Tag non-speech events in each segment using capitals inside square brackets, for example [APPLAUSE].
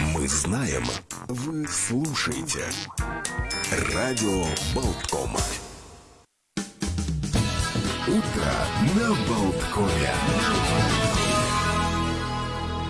Мы знаем, вы слушаете. Радио Болткома. Утро на Болткоме.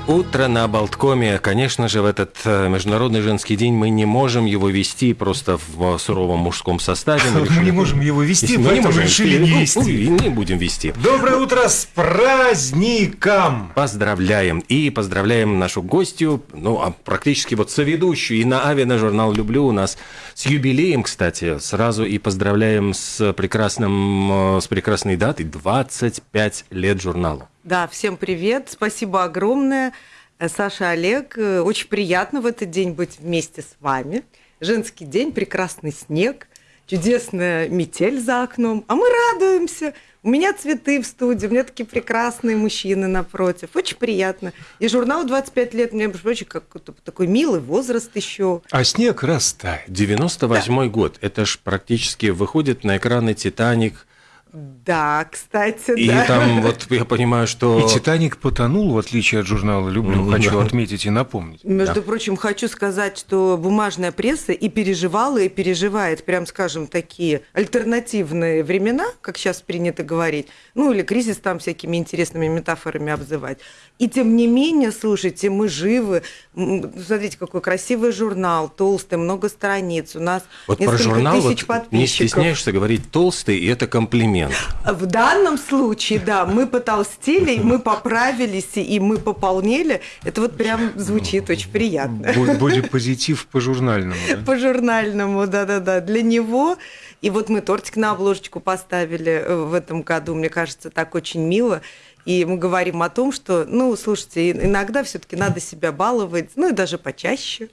Утро на Болткоме. Конечно же, в этот э, Международный женский день мы не можем его вести просто в суровом мужском составе. Мы не можем его вести, мы не можем решили не Ну, вести. и не будем вести. Доброе утро с праздником! Поздравляем. И поздравляем нашу гостью, ну, а практически вот соведущую и на Авиа журнал «Люблю» у нас с юбилеем, кстати. Сразу и поздравляем с, прекрасным, э, с прекрасной датой 25 лет журналу. Да, всем привет, спасибо огромное. Э, Саша, Олег, э, очень приятно в этот день быть вместе с вами. Женский день, прекрасный снег, чудесная метель за окном, а мы радуемся. У меня цветы в студии, у меня такие прекрасные мужчины напротив. Очень приятно. И журнал 25 лет, мне, между прочим, как такой милый возраст еще. А снег растает. 98 год. Это ж практически выходит на экраны «Титаник», Да, кстати, И да. там вот я понимаю, что... И «Титаник» потонул, в отличие от журнала «Люблю», Мгм, хочу да. отметить и напомнить. Между Да. прочим, хочу сказать, что бумажная пресса и переживала, и переживает, прям скажем, такие альтернативные времена, как сейчас принято говорить, ну или кризис там всякими интересными метафорами обзывать. И тем не менее, слушайте, мы живы. Смотрите, какой красивый журнал, толстый, много страниц. У нас Вот про несколько журнал тысяч вот не подписчиков. стесняешься говорить толстый, и это комплимент. В данном случае, да, мы потолстели, мы поправились, и мы пополнели. Это вот прям звучит очень приятно. Бу- Будет позитив по-журнальному. да? По журнальному, да-да-да. Для него. И вот мы тортик на обложечку поставили э, в этом году. Мне кажется, так очень мило. И мы говорим о том, что, ну, слушайте, иногда все-таки надо себя баловать, ну и даже почаще.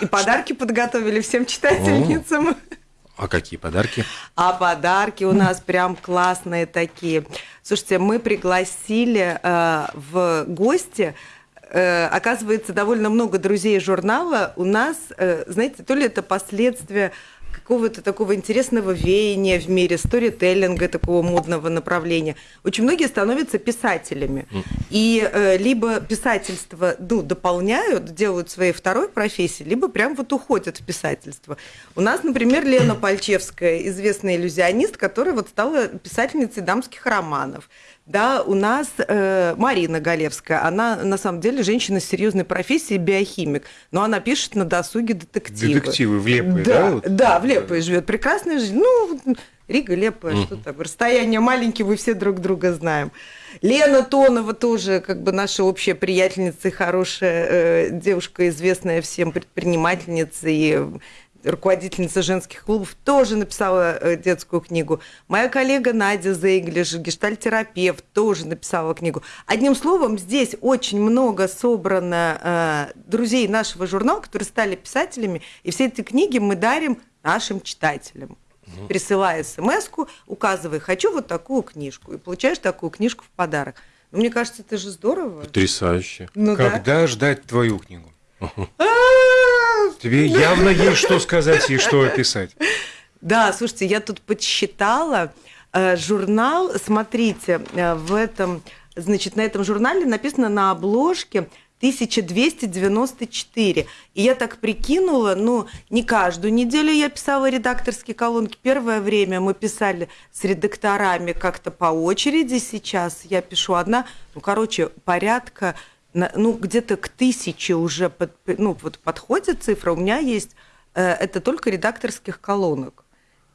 И подарки подготовили всем читательницам. А какие подарки? А подарки у нас прям классные такие. Слушайте, мы пригласили э, в гости, э, оказывается, довольно много друзей журнала. У нас, э, знаете, то ли это последствия какого-то такого интересного веяния в мире, сторителлинга, такого модного направления. Очень многие становятся писателями. И э, либо писательство ну, дополняют, делают своей второй профессией, либо прям вот уходят в писательство. У нас, например, Лена Пальчевская, известная иллюзионист, которая вот стала писательницей дамских романов. Да, у нас э, Марина Галевская, она на самом деле женщина с серьезной профессией, биохимик, но она пишет на досуге детективы. Детективы в Лепое, да? да, вот? Да, в Лепое живет. Прекрасная жизнь. Ну, Рига, Лепое, что там, расстояние маленькие, мы все друг друга знаем. Лена Тонова тоже, как бы наша общая приятельница и хорошая э, девушка, известная всем предпринимательница и руководительница женских клубов, тоже написала э, детскую книгу. Моя коллега Надя Зейглиш, гештальтерапевт, тоже написала книгу. Одним словом, здесь очень много собрано э, друзей нашего журнала, которые стали писателями, и все эти книги мы дарим нашим читателям. Присылая смс указывай, хочу вот такую книжку, и получаешь такую книжку в подарок. Ну, мне кажется, это же здорово. Потрясающе. Ну да. Когда ждать твою книгу? А, Тебе явно есть что сказать и что описать. Да, слушайте, я тут подсчитала э, журнал. Смотрите, э, в этом, значит, на этом журнале написано на обложке 1294. И я так прикинула, ну, не каждую неделю я писала редакторские колонки. Первое время мы писали с редакторами как-то по очереди. Сейчас я пишу одна. Ну, короче, порядка, ну, где-то к тысяче уже под- ну, вот подходит цифра. У меня есть э, это только редакторских колонок.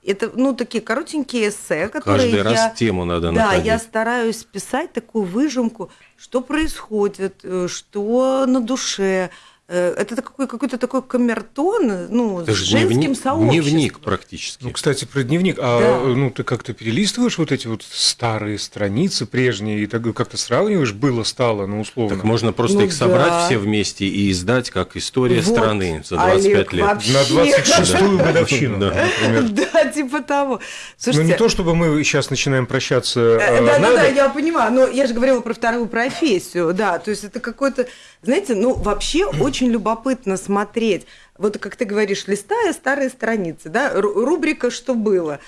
Это, ну, такие коротенькие эссе, которые Каждый раз я... тему надо Да, находить. я стараюсь писать такую выжимку, что происходит, э, что на душе. Э, Это такой какой-то такой камертон, ну, Это с же женским дневник, сообществом. дневник практически. Ну, кстати, про дневник. А Да. ну ты как-то перелистываешь вот эти вот старые страницы прежние и так как-то сравниваешь, было стало, ну условно. Так можно просто Ну их собрать да. все вместе и издать как история Вот, страны за 25 Олег, лет. вообще. На 26-ю годовщину, Да. например. [LAUGHS] Да, типа того. Ну не то, чтобы мы сейчас начинаем прощаться. Э, э, Да, да, надо. да, я понимаю, но я же говорила про вторую профессию, да, то есть это какой-то, знаете, ну вообще [CLEARS THROAT] очень любопытно смотреть, вот как ты говоришь, листая старые страницы, да, ру- рубрика «Что было?»,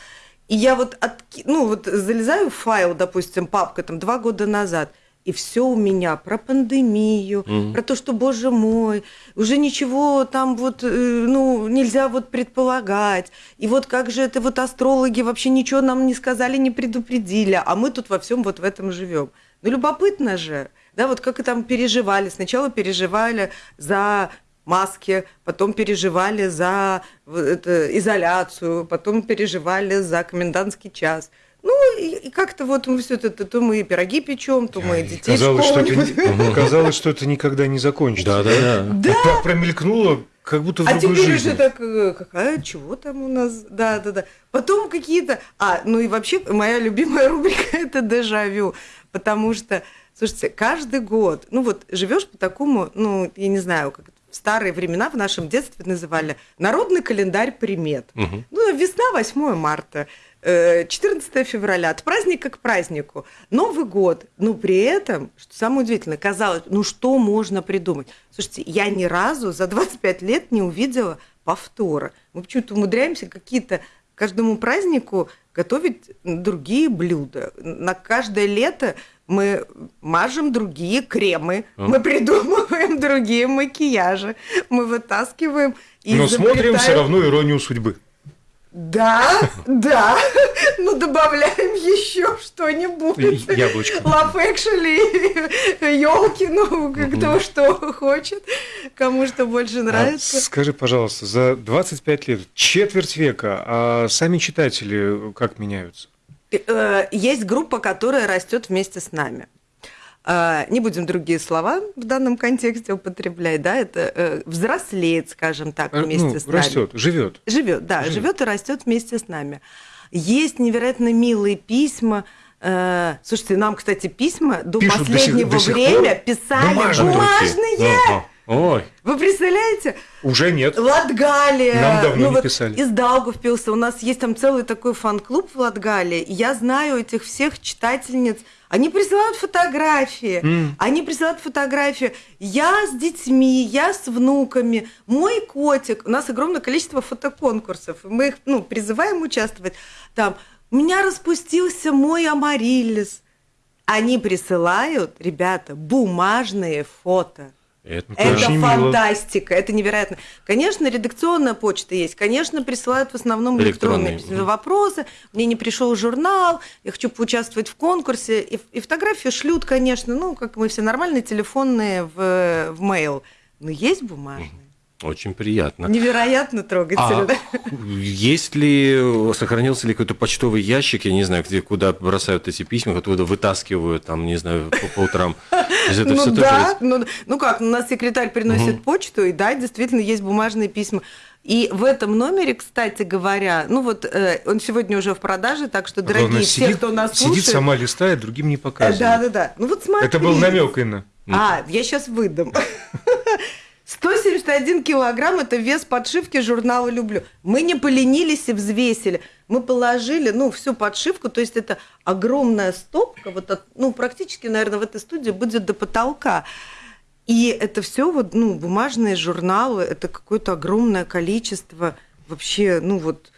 и я вот, отки- ну вот залезаю в файл, допустим, папка там два года назад, И все у меня про пандемию, Мгм. про то, что, боже мой, уже ничего там вот, э, ну, нельзя вот предполагать. И вот как же это вот астрологи вообще ничего нам не сказали, не предупредили, а мы тут во всем вот в этом живем. Ну, любопытно же, да, вот как и там переживали. Сначала переживали за маски, потом переживали за это, изоляцию, потом переживали за комендантский час. Ну, и, и как-то вот мы все это, то мы и пироги печем, то мы и детей Казалось, что это, казалось, что это никогда не закончится. Да-да-да. Да, Так промелькнуло, как будто в а другой теперь жизни. уже так, э, какая, чего там у нас, да, да, да. Потом какие-то, а, ну и вообще моя любимая рубрика это дежавю, потому что, слушайте, каждый год, ну вот живешь по такому, ну я не знаю, как в старые времена в нашем детстве называли народный календарь примет. Мгм. Ну, весна, 8 марта, э, 14 февраля, от праздника к празднику. Новый год. Но при этом, что самое удивительное, казалось, ну что можно придумать? Слушайте, я ни разу за 25 лет не увидела повтора. Мы почему-то умудряемся какие-то каждому празднику готовить другие блюда. На каждое лето мы мажем другие кремы, А. мы придумываем [LAUGHS] другие макияжи, мы вытаскиваем и Но смотрим все равно иронию судьбы. да, [LAUGHS] да. Ну, добавляем еще что-нибудь. Яблочко. Love Actually, [LAUGHS] елки, ну, кто что хочет, кому что больше А нравится. скажи, пожалуйста, за 25 лет, четверть века, а сами читатели как меняются? Э, Есть группа, которая растет вместе с нами. Э, Не будем другие слова в данном контексте употреблять, да, это э, взрослеет, скажем так, вместе ну, с нами. растет, живет. Живет, да, Живет. и растет вместе с нами. Есть невероятно милые письма. Слушайте, нам, кстати, письма до Пишут до сих- последнего до сих время пор? писали Бумажные. бумажные. Ой, Вы представляете? Уже нет. Латгалия. Нам давно ну, не вот писали. Из Даугавпилса. У нас есть там целый такой фан-клуб в Латгалии. И Я знаю этих всех читательниц. Они присылают фотографии. М. Они присылают фотографии. Я с детьми, я с внуками, мой котик. У нас огромное количество фотоконкурсов. Мы их ну, призываем участвовать. Там, у меня распустился мой амариллис. Они присылают, ребята, бумажные фото. Это Это очень мило. фантастика, это невероятно. Конечно, редакционная почта есть, конечно, присылают в основном электронные, Электронные, вопросы. Мне не пришел журнал, я хочу поучаствовать в конкурсе. И, и фотографии шлют, конечно, ну, как мы все нормальные, телефонные в, в mail. Но есть бумажные. Очень приятно. Невероятно трогательно. А есть ли, сохранился ли какой-то почтовый ящик, я не знаю, где, куда бросают эти письма, откуда вытаскивают, там, не знаю, по, по утрам? Это ну тоже да, есть? ну, ну как, у нас секретарь приносит почту, и да, действительно есть бумажные письма. И в этом номере, кстати говоря, ну вот э, он сегодня уже в продаже, так что, дорогие Главное, все, сидит, кто нас сидит слушает, сама листает, другим не э, показывает. да, да, да. Ну вот смотри. Это был намек, Инна. А, я сейчас выдам. [LAUGHS] 171 килограмм – это вес подшивки журнала «Люблю». Мы не поленились и взвесили. Мы положили, ну, всю подшивку, то есть это огромная стопка, вот от- ну, практически, наверное, в этой студии будет до потолка. И это все вот, ну, бумажные журналы, это какое-то огромное количество вообще, ну, вот,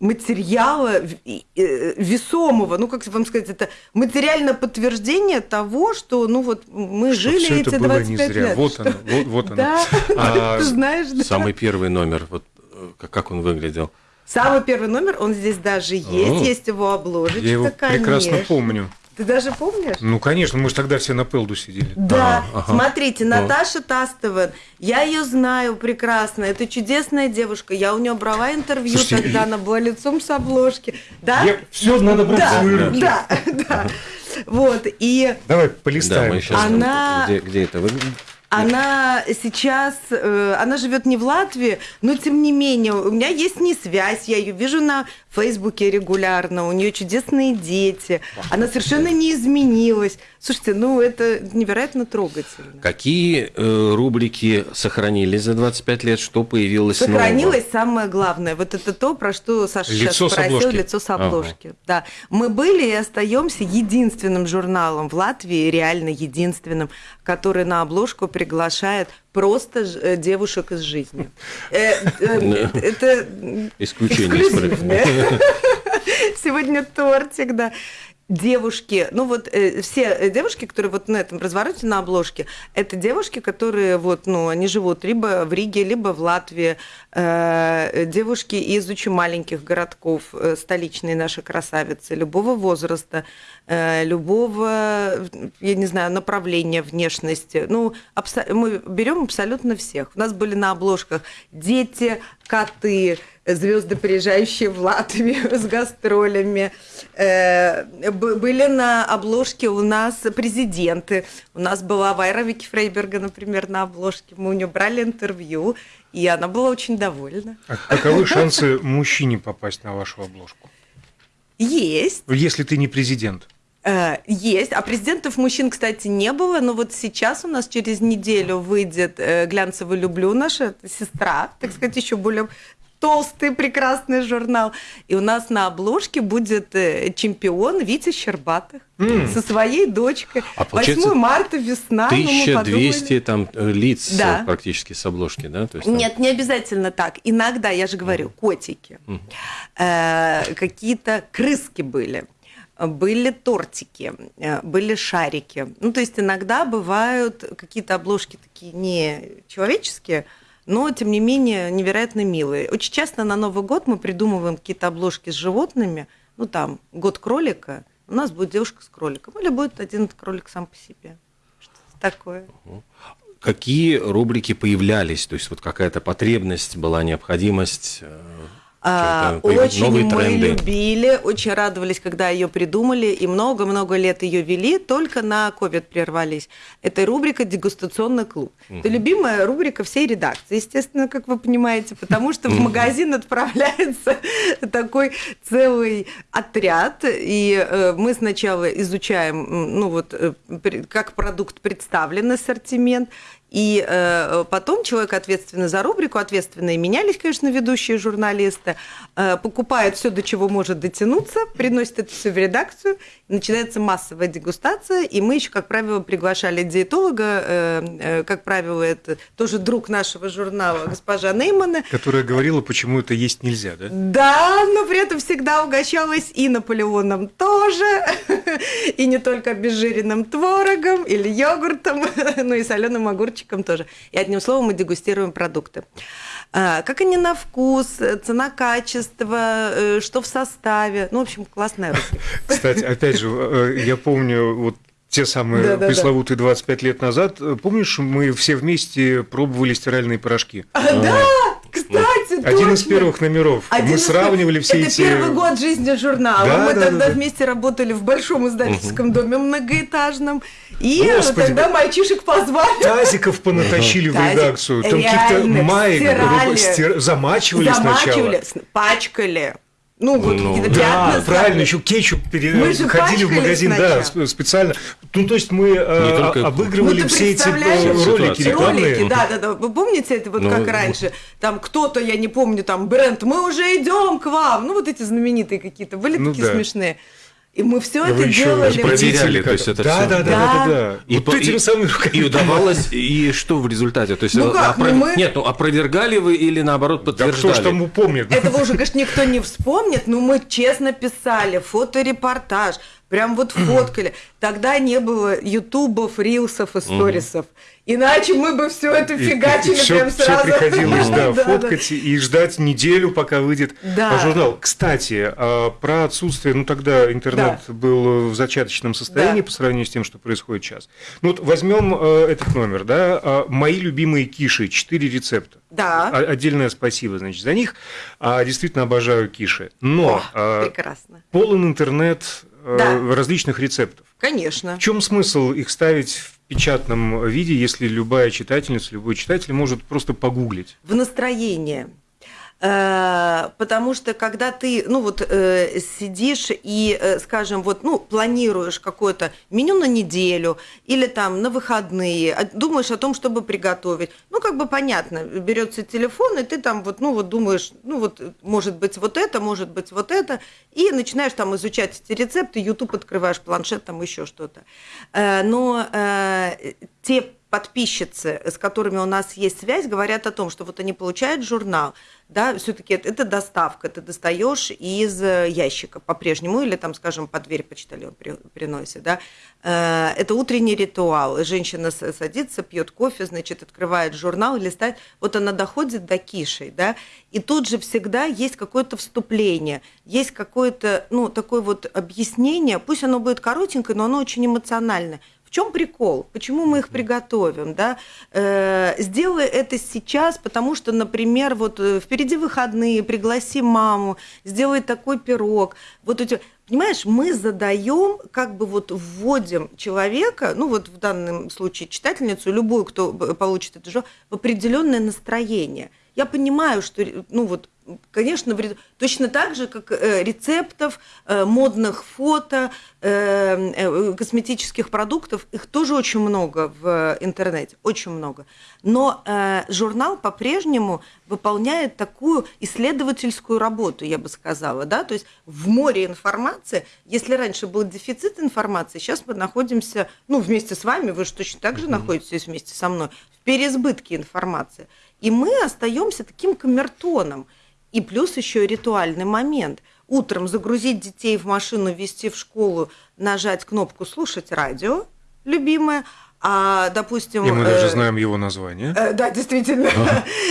материала э, весомого, ну, как вам сказать, это материальное подтверждение того, что, ну, вот мы Что жили всё эти это было 25 не зря. лет. Вот Что- оно, вот, вот оно. [LAUGHS] Да, А, [LAUGHS] ты знаешь, да. Самый первый номер, вот э, как- он выглядел? Самый первый номер, он здесь даже есть, О. есть его обложечка, Я его прекрасно помню. Ты даже помнишь? Ну, конечно, мы же тогда все на пелду сидели. Да, Ага, ага. смотрите, Наташа Тастова, я ее знаю прекрасно, это чудесная девушка, я у нее брала интервью Слушайте, тогда, и- она была лицом с обложки, да? Все надо брать Да, в свои руки. да, да. Вот, и Давай Да, полистаем. мы сейчас... Она- Где, где это выглядит? Она сейчас, э, она живет не в Латвии, но тем не менее, у меня есть с ней связь, я ее вижу на Фейсбуке регулярно, у нее чудесные дети, она совершенно не изменилась. Слушайте, ну это невероятно трогательно. Какие э, рубрики сохранились за 25 лет? Что появилось нового? Сохранилось самое главное. Вот это то, про что Саша Лицо сейчас спросил, обложки. лицо с обложки. Да. Мы были и остаемся единственным журналом в Латвии, реально единственным, который на обложку приглашает просто э, девушек из жизни. Э, э, Это Исключение. [LAUGHS] Сегодня тортик, да. Девушки, ну вот э, все девушки, которые вот на этом развороте на обложке, это девушки, которые вот, ну, они живут либо в Риге, либо в Латвии, э, девушки из очень маленьких городков, э, столичные наши красавицы, любого возраста, э, любого, я не знаю, направления внешности. Ну, мы берем абсолютно всех. У нас были на обложках дети, коты, звезды, приезжающие в Латвию [LAUGHS] с гастролями. Э, Были на обложке у нас президенты. У нас была Вайра Вики Фрейберга, например, на обложке. Мы у нее брали интервью, и она была очень довольна. А каковы шансы мужчине попасть на вашу обложку? Есть. Если ты не президент. Э, Есть. А президентов мужчин, кстати, не было, но вот сейчас у нас через неделю выйдет э, «Глянцевый люблю» наша сестра, так сказать, еще более толстый, прекрасный журнал. И у нас на обложке будет э, чемпион Витя Щербатых со своей дочкой. А получается, 8 марта, весна. ну, мы 1200 подумали. там э, лиц Да. э, практически с обложки, да? То есть, там- Нет, не обязательно так. Иногда, я же говорю, котики, Э, какие-то крыски были, были тортики, были шарики. Ну, то есть иногда бывают какие-то обложки такие не человеческие, но, тем не менее, невероятно милые. Очень часто на Новый год мы придумываем какие-то обложки с животными. Ну, там, год кролика, у нас будет девушка с кроликом. Или будет один кролик сам по себе. Что-то такое. Какие рубрики появлялись? То есть вот какая-то потребность была, необходимость? А, Очень мы тренды? любили, очень радовались, когда ее придумали, и много-много лет ее вели, только на COVID прервались. Это рубрика «Дегустационный клуб». Это любимая рубрика всей редакции, естественно, как вы понимаете, потому что в магазин отправляется [LAUGHS] такой целый отряд, и э, мы сначала изучаем, ну вот, э, как продукт представлен, ассортимент, и э, потом человек, ответственный за рубрику, ответственные менялись, конечно, ведущие журналисты, э, покупает все, до чего может дотянуться, приносит это все в редакцию, начинается массовая дегустация, и мы еще, как правило, приглашали диетолога, э, э, как правило, это тоже друг нашего журнала, госпожа Неймана, Которая говорила, почему это есть нельзя, да? да, но при этом всегда угощалась и Наполеоном тоже, [LAUGHS] и не только обезжиренным творогом или йогуртом, [LAUGHS] но и соленым огурчиком тоже. И одним словом мы дегустируем продукты. А, Как они на вкус, цена, качество, э, что в составе. Ну, в общем, классная рубрика. [LAUGHS] Кстати, опять же, э, я помню вот те самые Да-да-да. пресловутые 25 лет назад. Э, Помнишь, мы все вместе пробовали стиральные порошки? А, Да, кстати, Один из первых номеров. Один мы сравнивали все это эти... первый год жизни журнала. Да, Мы да, тогда да, вместе работали в большом издательском доме многоэтажном. И Господи. тогда мальчишек позвали. Тазиков понатащили в Тазик. редакцию. Там каких-то маек стирали. стир- замачивали, замачивали, сначала. пачкали. Ну, вот Ну, какие-то да, пятна. Да, правильно, еще кетчуп пере- Мы же ходили в магазин, да, сначала. сп- специально. Ну, то есть мы э, только- обыгрывали Ну, все эти э, ролики рекламные. Ролики, да, да, да. Вы помните это вот Ну, как раньше? Там кто-то, я не помню, там бренд, мы уже идем к вам. Ну, вот эти знаменитые какие-то были Ну, такие да. смешные. И мы все Вы это еще делали. и Проверяли, то есть это да, всё. да, да, да, Да. да, да. И, Вот этими и- самыми руками. и удавалось, и что в результате? То есть, Ну как, опро- ну мы- Нет, ну опровергали вы или наоборот Да подтверждали? кто ж там упомнит? Этого уже, конечно, никто не вспомнит, но мы честно писали, фоторепортаж, прям вот [CLEARS THROAT] фоткали. Тогда не было ютубов, рилсов и сторисов. Иначе мы бы все это И- фигачили и всё- прям всё сразу. приходилось, [LAUGHS] да, Да, да. фоткать и ждать неделю, пока выйдет Да. журнал. Кстати, а, про отсутствие, ну тогда интернет был в зачаточном состоянии Да. по сравнению с тем, что происходит сейчас. Ну вот возьмем э, этот номер, да, а, мои любимые киши, четыре рецепта. Да. А- Отдельное спасибо, значит, за них. Действительно обожаю киши. Но О, прекрасно. полон интернет Да. различных рецептов. Конечно. В чем смысл их ставить в печатном виде, если любая читательница, любой читатель может просто погуглить? в настроение. Э, Потому что когда ты, ну вот, э, сидишь и, э, скажем, вот, ну, планируешь какое-то меню на неделю или там на выходные, а думаешь о том, чтобы приготовить, ну, как бы понятно, берется телефон, и ты там вот, ну, вот думаешь, ну, вот, может быть, вот это, может быть, вот это, и начинаешь там изучать эти рецепты, YouTube открываешь, планшет, там еще что-то. Но те подписчицы, с которыми у нас есть связь, говорят о том, что вот они получают журнал, да, все-таки это, это доставка, ты достаешь из э, ящика по-прежнему, или там, скажем, под дверь почтальон при, приносит, да. Э, это утренний ритуал. Женщина садится, пьет кофе, значит, открывает журнал, листает. Вот она доходит до кишей, да, и тут же всегда есть какое-то вступление, есть какое-то, ну, такое вот объяснение, пусть оно будет коротенькое, но оно очень эмоциональное. В чем прикол? Почему мы их приготовим? Да? Э, сделай это сейчас, потому что, например, вот э, впереди выходные, пригласи маму, сделай такой пирог. Вот эти, понимаешь, мы задаем, как бы вот вводим человека, ну вот в данном случае читательницу, любую, кто получит это же, в определенное настроение. Я понимаю, что, ну вот, конечно, точно так же, как э, рецептов, э, модных фото, э, косметических продуктов, их тоже очень много в интернете, очень много. Но журнал по-прежнему выполняет такую исследовательскую работу, я бы сказала, да, то есть в море информации, если раньше был дефицит информации, сейчас мы находимся, ну, вместе с вами, вы же точно так же mm-hmm. находитесь вместе со мной, в переизбытке информации. И мы остаемся таким камертоном – и плюс еще ритуальный момент. Утром загрузить детей в машину, вести в школу, нажать кнопку «Слушать радио», любимое, а, допустим... И мы даже э, знаем его название. Э, да, действительно.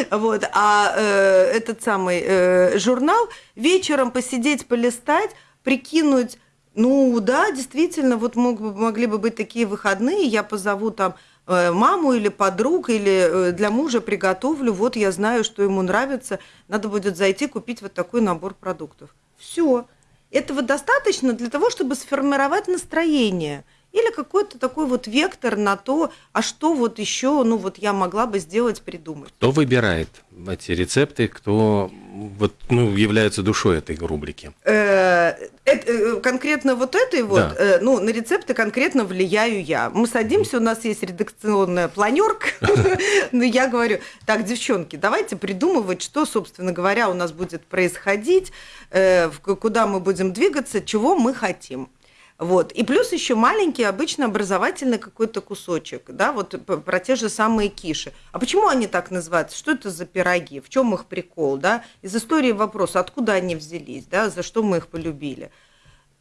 А. [LAUGHS] вот. А э, этот самый э, журнал вечером посидеть, полистать, прикинуть, ну да, действительно, вот мог, могли бы быть такие выходные, я позову там маму или подруг, или э, для мужа приготовлю, вот я знаю, что ему нравится, надо будет зайти купить вот такой набор продуктов. Все. Этого достаточно для того, чтобы сформировать настроение – или какой-то такой вот вектор на то, а что вот еще, ну вот я могла бы сделать, придумать. Кто выбирает эти рецепты, кто вот, ну, является душой этой рубрики? Э, э, конкретно вот этой вот. Э, ну, на рецепты конкретно влияю я. Мы садимся, у нас есть редакционная планерка, [LAUGHS] но я говорю, так, девчонки, давайте придумывать, что, собственно говоря, у нас будет происходить, куда мы будем двигаться, чего мы хотим. Вот. И плюс еще маленький, обычно образовательный какой-то кусочек, да, вот про те же самые киши. А почему они так называются? Что это за пироги? В чем их прикол, да? Из истории вопрос, откуда они взялись, да, за что мы их полюбили?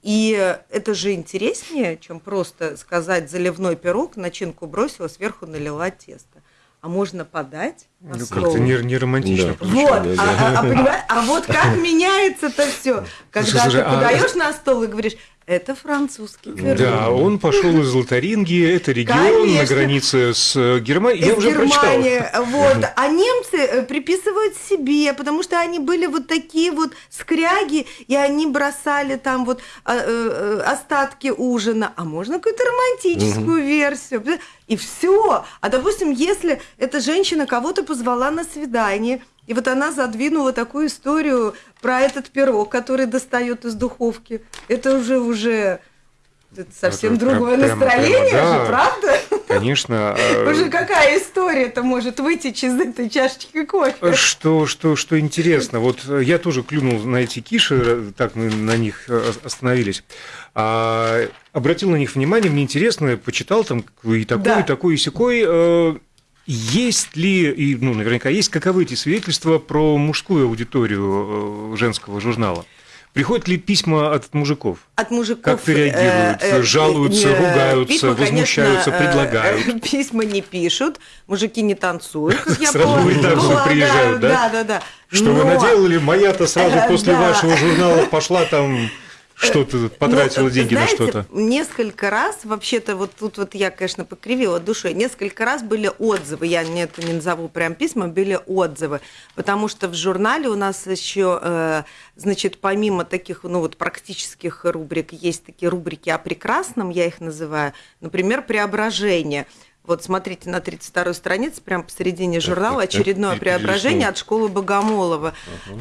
И это же интереснее, чем просто сказать заливной пирог, начинку бросила, сверху налила тесто. А можно подать ну, как-то не, не романтично. Да. Вот, да, а, А, а, а вот как [LAUGHS] меняется-то все, когда слушай, ты а подаешь а... на стол и говоришь, это французский пирог. Да, он пошел из Лотарингии, это регион Конечно. на границе с э, Германией. Я уже Германия, прочитал. Вот. А немцы э, приписывают себе, потому что они были вот такие вот скряги, и они бросали там вот а, э, остатки ужина. А можно какую-то романтическую угу. версию? И все. А допустим, если эта женщина кого-то позвала на свидание, и вот она задвинула такую историю про этот пирог, который достает из духовки. Это уже уже это совсем это другое прям, настроение прямо, да, же, правда? Конечно. [LAUGHS] А, уже какая история-то может вытечь из этой чашечки кофе? Что, что, что интересно, вот я тоже клюнул на эти киши, так мы на них э, остановились. А, обратил на них внимание, мне интересно, почитал там и такой, да. и такой, и секой. Э, есть ли, и ну, наверняка есть, каковы эти свидетельства про мужскую аудиторию э, женского журнала? Приходят ли письма от мужиков? От мужиков. Как-то реагируют, э, э, жалуются, э, ругаются, письма, возмущаются, конечно, предлагают? [LAUGHS] Письма не пишут, мужики не танцуют, как я Сразу в редакцию приезжают, да? Да, да, да. Что вы наделали? Моя-то сразу после вашего журнала пошла там что ты потратила ну, деньги знаете, на что-то? Несколько раз, вообще-то, вот тут вот я, конечно, покривила душой, несколько раз были отзывы, я не это не назову прям письма, были отзывы, потому что в журнале у нас еще, э, значит, помимо таких, ну вот практических рубрик, есть такие рубрики о прекрасном, я их называю, например, преображение – вот смотрите на 32-й странице, прямо посередине журнала, очередное преображение от школы Богомолова,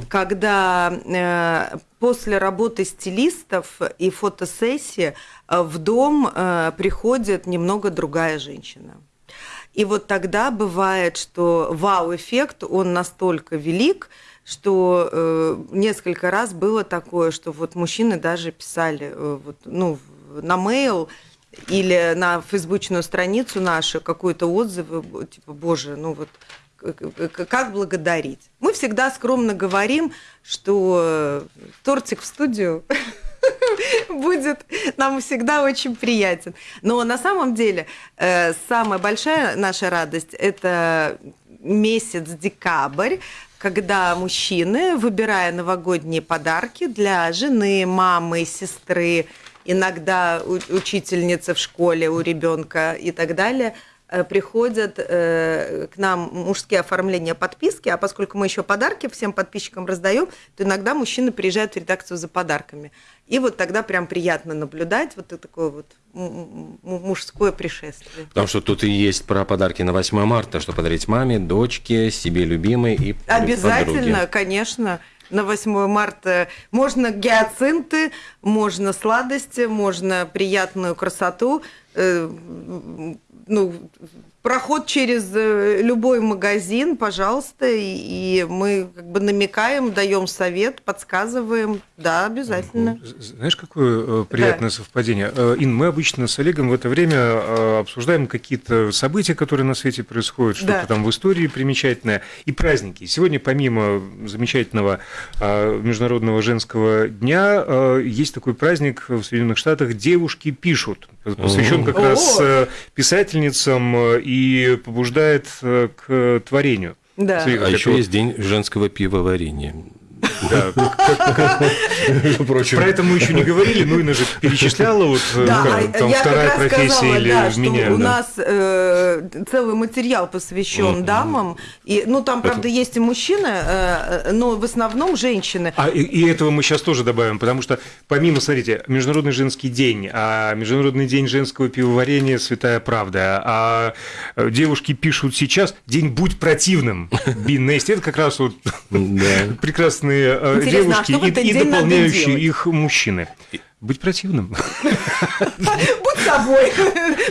когда э, после работы стилистов и фотосессии э, в дом э, приходит немного другая женщина. И вот тогда бывает, что вау-эффект, он настолько велик, что э, несколько раз было такое, что вот мужчины даже писали э, вот, ну, на mail или на фейсбучную страницу нашу какой-то отзыв, типа, боже, ну вот как благодарить. Мы всегда скромно говорим, что тортик в студию [LAUGHS] будет нам всегда очень приятен. Но на самом деле э, самая большая наша радость – это месяц декабрь, когда мужчины, выбирая новогодние подарки для жены, мамы, сестры, иногда учительницы в школе у ребенка и так далее – Э, приходят э, к нам мужские оформления подписки, а поскольку мы еще подарки всем подписчикам раздаем, то иногда мужчины приезжают в редакцию за подарками. И вот тогда прям приятно наблюдать вот такое вот мужское пришествие. Потому что тут и есть про подарки на 8 марта, что подарить маме, дочке, себе любимой и Обязательно, подруге. конечно на 8 марта можно гиацинты, можно сладости, можно приятную красоту. Э, ну, проход через э, любой магазин, пожалуйста, и мы как бы намекаем, даем совет, подсказываем. Да, обязательно. Знаешь, какое э, приятное да. совпадение? Э, Ин, мы обычно с Олегом в это время обсуждаем какие-то события, которые на свете происходят, что-то да. там в истории примечательное, и праздники. Сегодня, помимо замечательного Международного женского дня, есть такой праздник в Соединенных Штатах «Девушки пишут», посвящен как раз писательницам и и побуждает э, к творению. Да. Смотри, а еще есть день женского пивоварения. Про это мы еще не говорили, ну и же перечисляла вот э, да, там вторая профессия или меня. У нас э, целый материал посвящен дамам, и ну там правда есть и мужчины, э, но в основном женщины. А и, этого мы сейчас тоже добавим, потому что помимо, смотрите, Международный женский день, а Международный день женского пивоварения Святая Правда, а девушки пишут сейчас День будь противным. Бин это как раз вот [LAUGHS] прекрасные Э, Интересно, а девушки а и, и дополняющие их мужчины. Быть противным. Будь собой.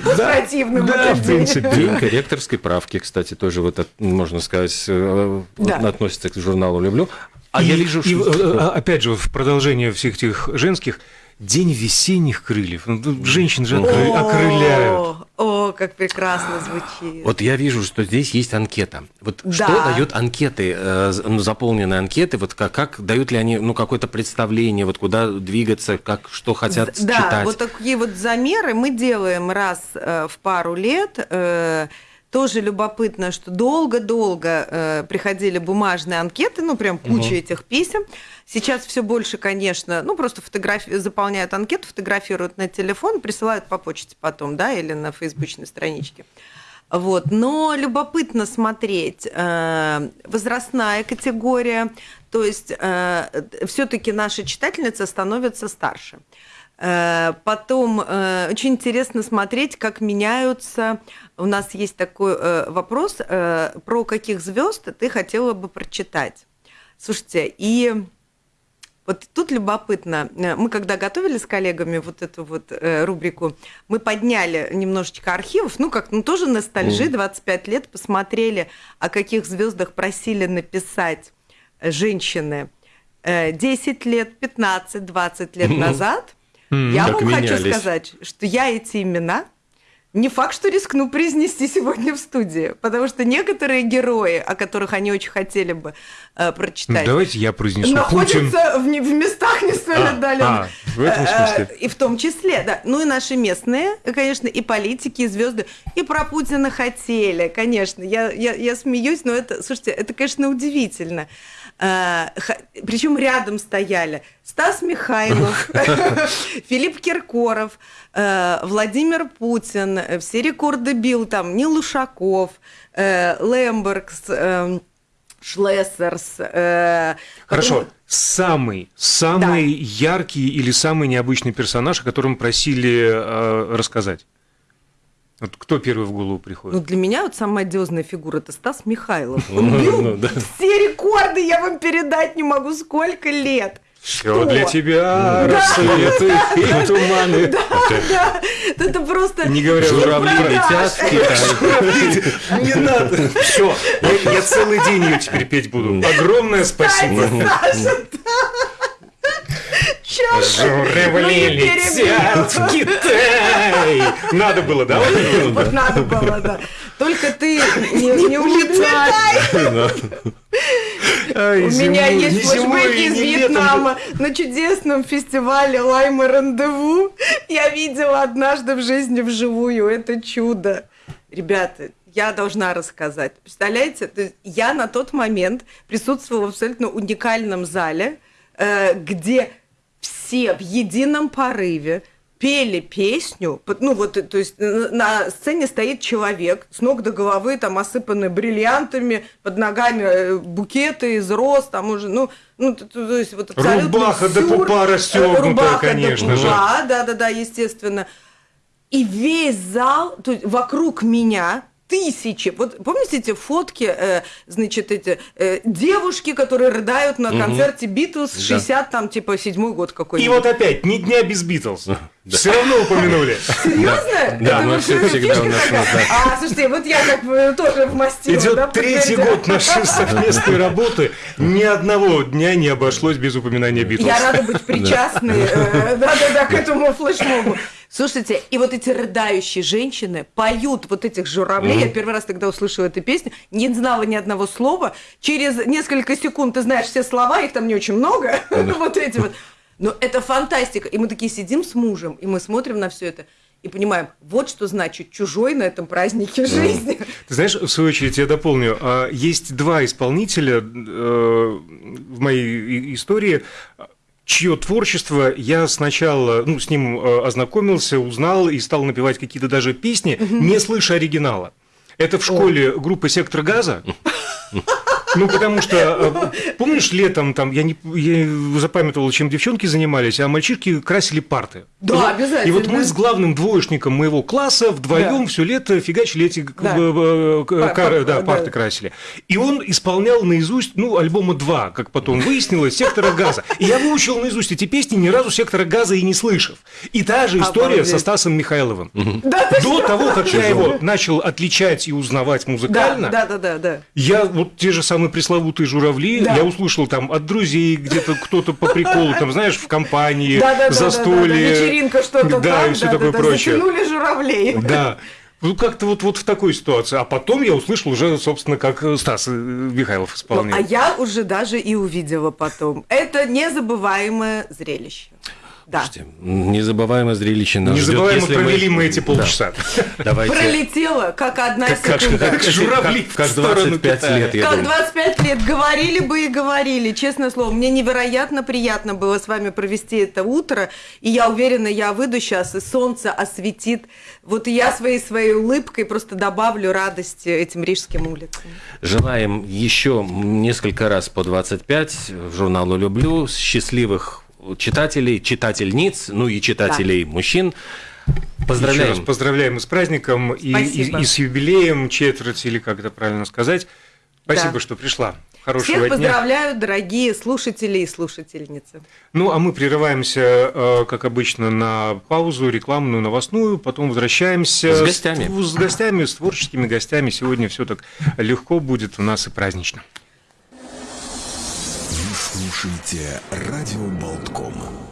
Будь противным. Да, в принципе. День корректорской правки, кстати, тоже вот, можно сказать, э, относится к журналу «Люблю». А я вижу, что... Э, опять же, в продолжение всех этих женских, День весенних крыльев. Ну, женщин же окрыляют. О, как прекрасно звучит. Вот я вижу, что здесь есть анкета. Вот да. что дают анкеты, э, ну, заполненные анкеты, вот как, как дают ли они ну, какое-то представление, вот куда двигаться, как, что хотят да, читать? Да, вот такие вот замеры мы делаем раз э, в пару лет. Э, тоже любопытно, что долго-долго э, приходили бумажные анкеты, ну прям куча угу. этих писем. Сейчас все больше, конечно, ну просто фотографи... заполняют анкету, фотографируют на телефон, присылают по почте потом, да, или на фейсбучной страничке. Вот. Но любопытно смотреть э, возрастная категория, то есть э, все-таки наша читательница становится старше. Э, потом очень интересно смотреть, как меняются. У нас есть такой вопрос, про каких звезд ты хотела бы прочитать. Слушайте, и вот тут любопытно, мы когда готовили с коллегами вот эту вот рубрику, мы подняли немножечко архивов, ну как, ну тоже ностальжи, 25 лет, посмотрели, о каких звездах просили написать женщины. 10 лет, 15, 20 лет назад – я вам хочу сказать, что я эти имена не факт, что рискну произнести сегодня в студии, потому что некоторые герои, о которых они очень хотели бы э, прочитать, ну, давайте я произнесу. Находятся в, в местах не столь а, отдаленных. А, в этом смысле. Э, и в том числе, да. Ну и наши местные, конечно, и политики, и звезды, и про Путина хотели, конечно. Я, я, я смеюсь, но это, слушайте, это, конечно, удивительно. Э, Причем рядом стояли Стас Михайлов, [LAUGHS] Филипп Киркоров, э, Владимир Путин, э, все рекорды бил там, Нил Ушаков, Лембергс, Шлессерс. Хорошо, потом... самый, самый да. яркий или самый необычный персонаж, о котором просили рассказать? Вот кто первый в голову приходит? Ну, для меня вот самая одиозная фигура – это Стас Михайлов. Он бил ну, все рекорды, я вам передать не могу, сколько лет. Все для тебя рассветы [LAUGHS] и туманы. Да, да, это просто... Не говоря журавли летят Не надо. Все, я целый день ее теперь петь буду. Огромное спасибо. Сейчас девчонка. Журавли летят в. Китай. Надо было, да? Вот надо было, да. Только ты не, не улетай. Ай, У зимой- меня есть и из не летом. Вьетнама. На чудесном фестивале Лайма Рандеву я видела однажды в жизни вживую. Это чудо. Ребята, я должна рассказать. Представляете, То есть я на тот момент присутствовала в абсолютно уникальном зале, э, где все в едином порыве пели песню, ну вот, то есть на сцене стоит человек с ног до головы, там осыпанный бриллиантами, под ногами э, букеты из роз, там уже, ну, ну т- т- то есть вот абсолютно Рубаха до сюр, пупа э, расстёгнутая, рубаха конечно до же. пупа, да, да, да, естественно. И весь зал, то есть вокруг меня тысячи. Вот помните эти фотки, э, значит, эти э, девушки, которые рыдают на концерте Битлз 60, там, типа, седьмой год И какой-нибудь. вот опять, ни дня без Битлз. Все равно упомянули. Серьезно? Да, мы вот все всегда у нас. А, слушайте, вот я как бы тоже вмастила. Идет да, третий год нашей совместной работы. Ни одного дня не обошлось без упоминания Битлз. Я рада быть причастной, э, да-да-да, к этому флешмобу. Слушайте, и вот эти рыдающие женщины поют вот этих журавлей. Я первый раз тогда услышала эту песню, не знала ни одного слова. Через несколько секунд ты знаешь все слова, их там не очень много. [LAUGHS] Вот эти вот. Но это фантастика. И мы такие сидим с мужем, и мы смотрим на все это. И понимаем, вот что значит чужой на этом празднике жизни. Ты знаешь, в свою очередь, я дополню, а, есть два исполнителя э, в моей истории, чье творчество я сначала ну, с ним э, ознакомился, узнал и стал напевать какие-то даже песни, не слыша оригинала. Это в школе группа «Сектор газа». [LAUGHS] Ну, потому что, э, помнишь, летом там, я, не, я запамятовал, чем девчонки занимались, а мальчишки красили парты. Да, вот- обязательно. И вот мы с главным двоечником моего класса вдвоем Да. все лето фигачили эти к- Да. э, э, Пар- пар- да, да. парты красили. И он исполнял наизусть, ну, альбома два, как потом выяснилось, «Сектора газа». И я выучил наизусть эти песни, ни разу «Сектора газа» и не слышав. И та же история Обалдеть. со Стасом Михайловым. Да, До того, как я его начал отличать и узнавать Да, музыкально, да, да, да, да. я вот те же самые пресловутые журавли, Да. я услышал там от друзей где-то кто-то по приколу, там, знаешь, в компании, Да, да, застолье. да, да, да, вечеринка что-то да, там, и все да, такое да, прочее. затянули журавлей. Да. Ну, как-то вот, вот в такой ситуации. А потом я услышал уже, собственно, как э, Стас э, Михайлов Ну, исполнял. а я уже даже и увидела потом. Это незабываемое зрелище. Да. Слушайте, Незабываемое зрелище нас ждет, Незабываемо если провели мы эти Да. полчаса. Давайте. Пролетела, как одна Как- как- секунда. как журавли как, в как сторону 25 Китая. лет, я Как думаю. 25 лет говорили бы и говорили, честное слово. Мне невероятно приятно было с вами провести это утро. И я уверена, я выйду сейчас, и солнце осветит. Вот я своей своей улыбкой просто добавлю радости этим рижским улицам. Желаем еще несколько раз по 25 в журналу «Люблю» счастливых читателей, читательниц, ну и читателей мужчин. Еще раз Поздравляем. поздравляем и с праздником, и, и- и с юбилеем четверти, или как это правильно сказать. Спасибо, Да. что пришла. Хорошего Всех дня. поздравляю, дорогие слушатели и слушательницы. Ну, а мы прерываемся, э, как обычно, на паузу рекламную, новостную, потом возвращаемся С гостями. С, с гостями, с творческими гостями. Сегодня все так легко будет у нас и празднично. Слушаете радио Болтком.